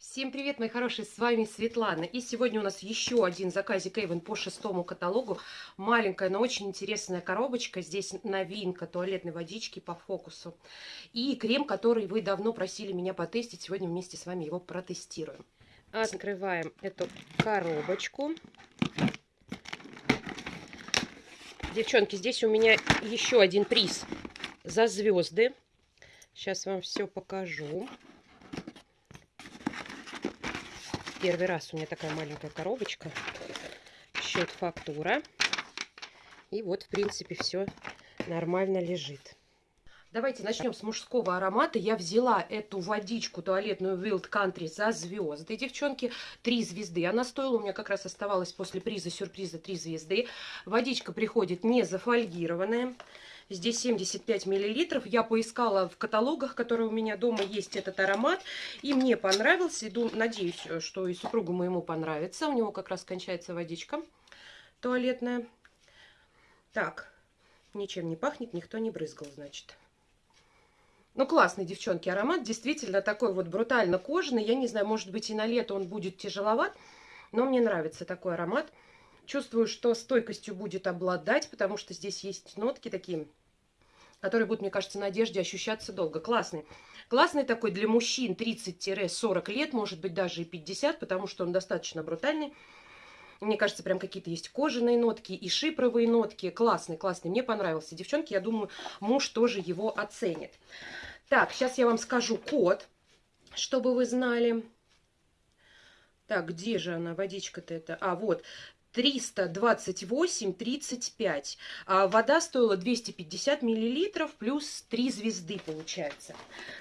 Всем привет, мои хорошие, с вами Светлана. И сегодня у нас еще один заказик Эйвен по шестому каталогу. Маленькая, но очень интересная коробочка. Здесь новинка туалетной водички по фокусу. И крем, который вы давно просили меня потестить. Сегодня вместе с вами его протестируем. Открываем эту коробочку. Девчонки, здесь у меня еще один приз за звезды. Сейчас вам все покажу. Первый раз у меня такая маленькая коробочка. Счет фактура. И вот, в принципе, все нормально лежит. Давайте начнем с мужского аромата. Я взяла эту водичку туалетную Wild Country за звезды, девчонки. Три звезды. Она стоила, у меня как раз оставалась после приза сюрприза три звезды. Водичка приходит не зафольгированная. Здесь 75 миллилитров. Я поискала в каталогах, которые у меня дома есть этот аромат. И мне понравился. И дум, надеюсь, что и супругу моему понравится. У него как раз кончается водичка туалетная. Так, ничем не пахнет, никто не брызгал, значит. Ну, классный, девчонки, аромат. Действительно такой вот брутально кожаный. Я не знаю, может быть и на лето он будет тяжеловат. Но мне нравится такой аромат. Чувствую, что стойкостью будет обладать, потому что здесь есть нотки такие который будет, мне кажется, на одежде ощущаться долго. Классный. Классный такой для мужчин 30-40 лет, может быть, даже и 50, потому что он достаточно брутальный. Мне кажется, прям какие-то есть кожаные нотки и шипровые нотки. Классный, классный. Мне понравился. Девчонки, я думаю, муж тоже его оценит. Так, сейчас я вам скажу код, чтобы вы знали. Так, где же она, водичка-то это? А, вот, 328,35. А вода стоила 250 миллилитров плюс 3 звезды получается.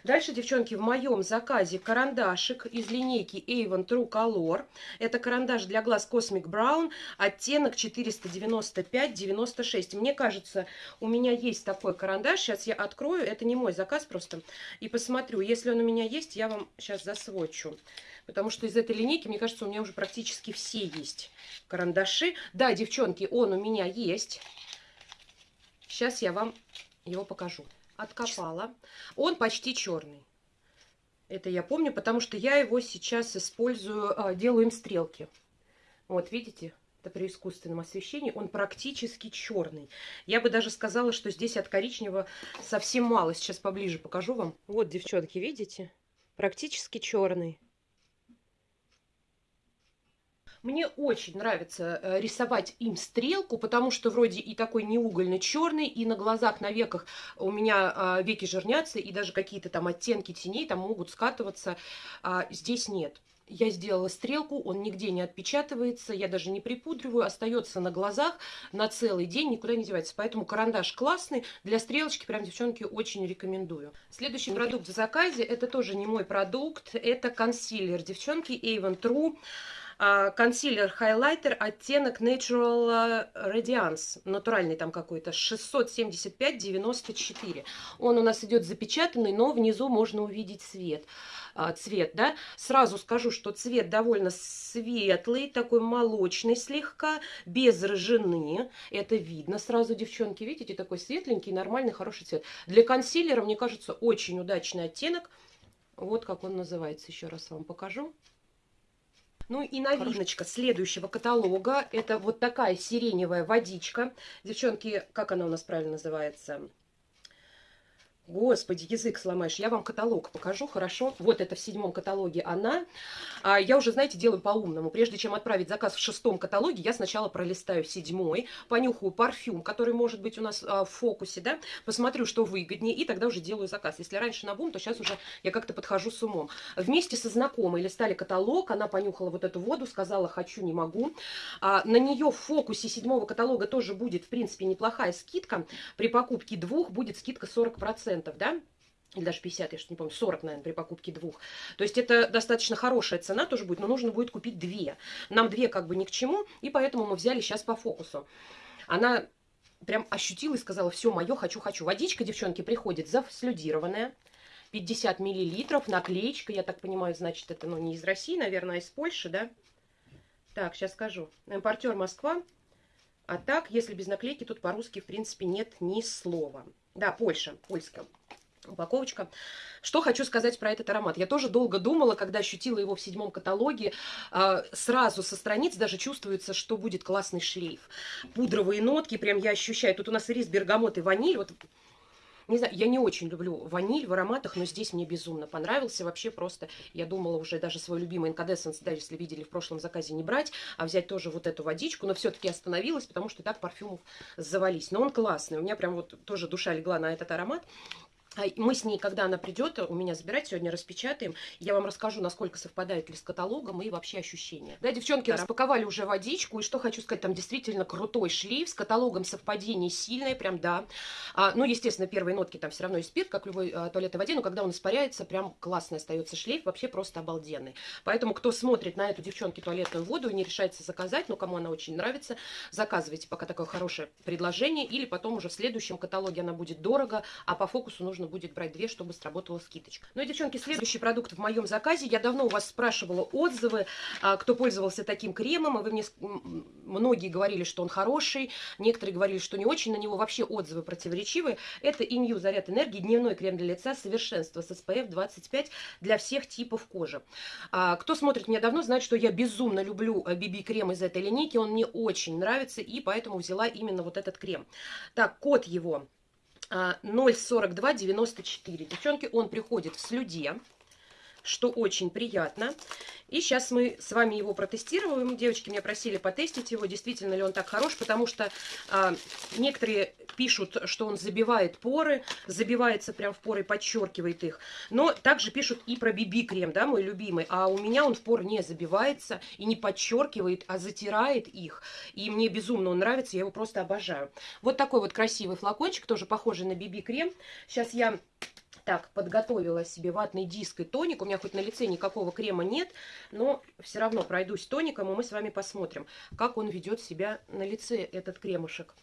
Дальше, девчонки, в моем заказе карандашик из линейки Avon True Color. Это карандаш для глаз Cosmic Brown, оттенок 495-96. Мне кажется, у меня есть такой карандаш. Сейчас я открою. Это не мой заказ просто. И посмотрю. Если он у меня есть, я вам сейчас засвочу. Потому что из этой линейки, мне кажется, у меня уже практически все есть карандаши. Да, девчонки, он у меня есть. Сейчас я вам его покажу. Откопала. Он почти черный. Это я помню, потому что я его сейчас использую, а, делаю им стрелки. Вот, видите? Это при искусственном освещении. Он практически черный. Я бы даже сказала, что здесь от коричневого совсем мало. Сейчас поближе покажу вам. Вот, девчонки, видите? Практически черный. Мне очень нравится э, рисовать им стрелку, потому что вроде и такой неугольный черный, и на глазах, на веках у меня а, веки жирнятся, и даже какие-то там оттенки теней там могут скатываться. А здесь нет. Я сделала стрелку, он нигде не отпечатывается, я даже не припудриваю, остается на глазах на целый день, никуда не девается. Поэтому карандаш классный, для стрелочки прям, девчонки, очень рекомендую. Следующий продукт в заказе, это тоже не мой продукт, это консилер, девчонки, Avon True. А, консилер, хайлайтер, оттенок Natural Radiance, натуральный там какой-то, 675-94. Он у нас идет запечатанный, но внизу можно увидеть цвет. А, цвет, да. Сразу скажу, что цвет довольно светлый, такой молочный слегка, без рыжины. Это видно сразу, девчонки, видите, такой светленький, нормальный, хороший цвет. Для консилера, мне кажется, очень удачный оттенок. Вот как он называется, еще раз вам покажу. Ну и новиночка следующего каталога. Это вот такая сиреневая водичка. Девчонки, как она у нас правильно называется? Господи, язык сломаешь. Я вам каталог покажу, хорошо? Вот это в седьмом каталоге она. А я уже, знаете, делаю по-умному. Прежде чем отправить заказ в шестом каталоге, я сначала пролистаю седьмой, понюхаю парфюм, который может быть у нас а, в фокусе, да, посмотрю, что выгоднее, и тогда уже делаю заказ. Если раньше на бум, то сейчас уже я как-то подхожу с умом. Вместе со знакомой листали каталог, она понюхала вот эту воду, сказала «хочу, не могу». А, на нее в фокусе седьмого каталога тоже будет, в принципе, неплохая скидка. При покупке двух будет скидка 40% процентов, да, или даже 50, я что не помню, 40, наверное, при покупке двух. То есть это достаточно хорошая цена тоже будет, но нужно будет купить две. Нам две как бы ни к чему, и поэтому мы взяли сейчас по фокусу. Она прям ощутила и сказала, все, мое, хочу, хочу. Водичка, девчонки, приходит зафслюдированная, 50 миллилитров, наклеечка, я так понимаю, значит, это, ну, не из России, наверное, а из Польши, да? Так, сейчас скажу. Импортер Москва. А так, если без наклейки, тут по-русски, в принципе, нет ни слова. Да, Польша, польская. упаковочка. Что хочу сказать про этот аромат. Я тоже долго думала, когда ощутила его в седьмом каталоге. А, сразу со страниц даже чувствуется, что будет классный шлейф. Пудровые нотки прям я ощущаю. Тут у нас рис, бергамот и ваниль. Вот не знаю, я не очень люблю ваниль в ароматах, но здесь мне безумно понравился. Вообще просто, я думала уже даже свой любимый инкадессенс, да, если видели в прошлом заказе, не брать, а взять тоже вот эту водичку. Но все-таки остановилась, потому что так парфюмов завались. Но он классный. У меня прям вот тоже душа легла на этот аромат. А мы с ней, когда она придет, у меня забирать, сегодня распечатаем. Я вам расскажу, насколько совпадает ли с каталогом и вообще ощущения. Да, девчонки, распаковали уже водичку. И что хочу сказать, там действительно крутой шлейф. С каталогом совпадение сильное, прям да. А, ну, естественно, первые нотки там все равно есть спирт, как любой а, туалетной воде. Но когда он испаряется, прям классный остается шлейф. Вообще просто обалденный. Поэтому, кто смотрит на эту, девчонки, туалетную воду и не решается заказать, ну, кому она очень нравится, заказывайте пока такое хорошее предложение. Или потом уже в следующем каталоге она будет дорого, а по фокусу нужно будет брать две, чтобы сработала скидочка. Ну и, девчонки, следующий продукт в моем заказе. Я давно у вас спрашивала отзывы, а, кто пользовался таким кремом, и вы мне многие говорили, что он хороший, некоторые говорили, что не очень, на него вообще отзывы противоречивые. Это Инью Заряд Энергии, дневной крем для лица совершенство с SPF 25 для всех типов кожи. А, кто смотрит меня давно, знает, что я безумно люблю BB-крем э, из этой линейки, он мне очень нравится, и поэтому взяла именно вот этот крем. Так, код его 0,4294. Девчонки, он приходит в слюде, что очень приятно. И сейчас мы с вами его протестируем. Девочки меня просили потестить его, действительно ли он так хорош, потому что а, некоторые пишут, что он забивает поры, забивается прям в поры, подчеркивает их. Но также пишут и про BB-крем, да, мой любимый. А у меня он в пор не забивается и не подчеркивает, а затирает их. И мне безумно он нравится, я его просто обожаю. Вот такой вот красивый флакончик, тоже похожий на BB-крем. Сейчас я так, подготовила себе ватный диск и тоник. У меня хоть на лице никакого крема нет, но все равно пройдусь тоником, и мы с вами посмотрим, как он ведет себя на лице, этот кремушек.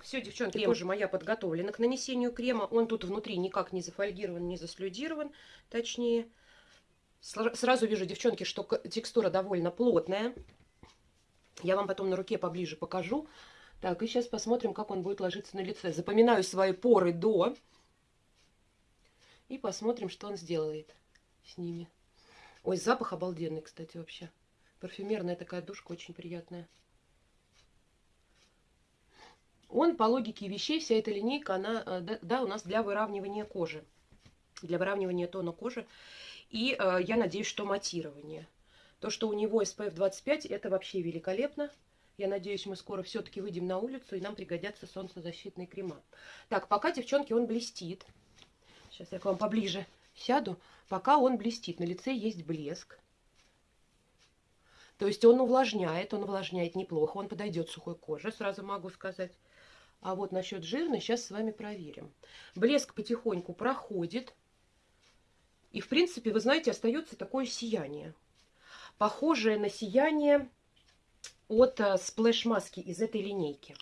Все, девчонки, крем уже моя подготовлена к нанесению крема. Он тут внутри никак не зафольгирован, не заслюдирован, точнее. Сразу вижу, девчонки, что текстура довольно плотная. Я вам потом на руке поближе покажу. Так, и сейчас посмотрим, как он будет ложиться на лице. Запоминаю свои поры до и посмотрим, что он сделает с ними. Ой, запах обалденный, кстати, вообще. Парфюмерная такая душка, очень приятная. Он, по логике вещей, вся эта линейка, она, э, да, у нас для выравнивания кожи. Для выравнивания тона кожи. И э, я надеюсь, что матирование. То, что у него SPF 25, это вообще великолепно. Я надеюсь, мы скоро все-таки выйдем на улицу, и нам пригодятся солнцезащитные крема. Так, пока, девчонки, он блестит. Сейчас я к вам поближе сяду. Пока он блестит, на лице есть блеск. То есть он увлажняет, он увлажняет неплохо, он подойдет сухой коже, сразу могу сказать. А вот насчет жирной сейчас с вами проверим. Блеск потихоньку проходит. И, в принципе, вы знаете, остается такое сияние. Похожее на сияние от э, splash -маски из этой линейки.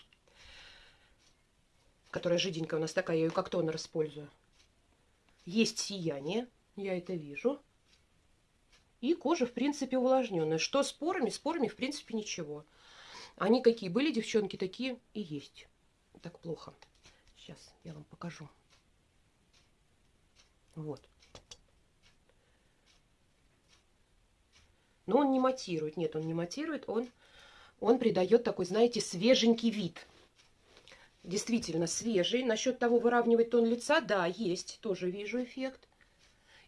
Которая жиденькая у нас такая, я ее как тонер использую. Есть сияние, я это вижу. И кожа, в принципе, увлажненная. Что с порами? С порами, в принципе, ничего. Они какие были, девчонки, такие и есть. Так плохо. Сейчас я вам покажу. Вот. Но он не матирует. Нет, он не матирует. Он, он придает такой, знаете, свеженький вид действительно свежий. Насчет того, выравнивать тон лица, да, есть, тоже вижу эффект.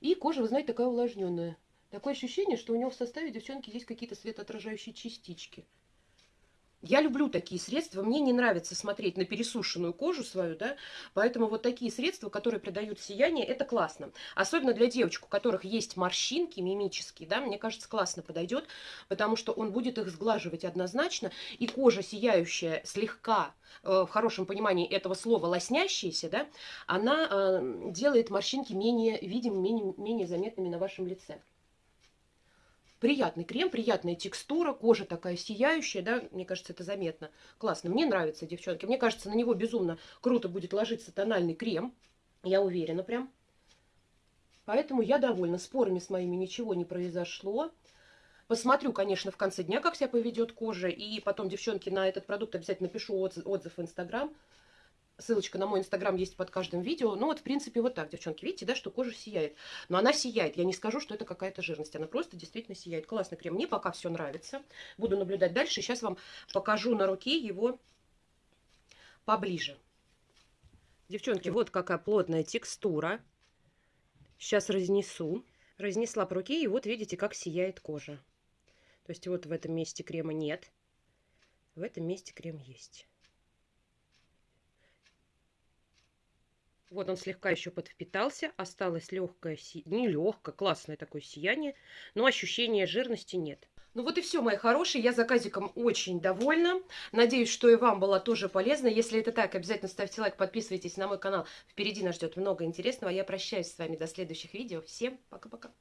И кожа, вы знаете, такая увлажненная. Такое ощущение, что у него в составе, девчонки, есть какие-то светоотражающие частички. Я люблю такие средства, мне не нравится смотреть на пересушенную кожу свою, да, поэтому вот такие средства, которые придают сияние, это классно. Особенно для девочек, у которых есть морщинки мимические, да, мне кажется, классно подойдет, потому что он будет их сглаживать однозначно, и кожа сияющая, слегка, э, в хорошем понимании этого слова, лоснящаяся, да, она э, делает морщинки менее видимыми, менее, менее заметными на вашем лице. Приятный крем, приятная текстура, кожа такая сияющая, да, мне кажется, это заметно. Классно, мне нравится, девчонки. Мне кажется, на него безумно круто будет ложиться тональный крем. Я уверена прям. Поэтому я довольна. Спорами с моими ничего не произошло. Посмотрю, конечно, в конце дня, как себя поведет кожа. И потом, девчонки, на этот продукт обязательно напишу отзыв, отзыв в Инстаграм. Ссылочка на мой инстаграм есть под каждым видео. Ну вот, в принципе, вот так, девчонки. Видите, да, что кожа сияет. Но она сияет. Я не скажу, что это какая-то жирность. Она просто действительно сияет. Классный крем. Мне пока все нравится. Буду наблюдать дальше. Сейчас вам покажу на руке его поближе. Девчонки, вот какая плотная текстура. Сейчас разнесу. Разнесла по руке, и вот видите, как сияет кожа. То есть вот в этом месте крема нет. В этом месте крем есть. Вот он слегка еще подвпитался. Осталось легкое, не легкое, классное такое сияние. Но ощущения жирности нет. Ну вот и все, мои хорошие. Я заказиком очень довольна. Надеюсь, что и вам было тоже полезно. Если это так, обязательно ставьте лайк, подписывайтесь на мой канал. Впереди нас ждет много интересного. Я прощаюсь с вами до следующих видео. Всем пока-пока.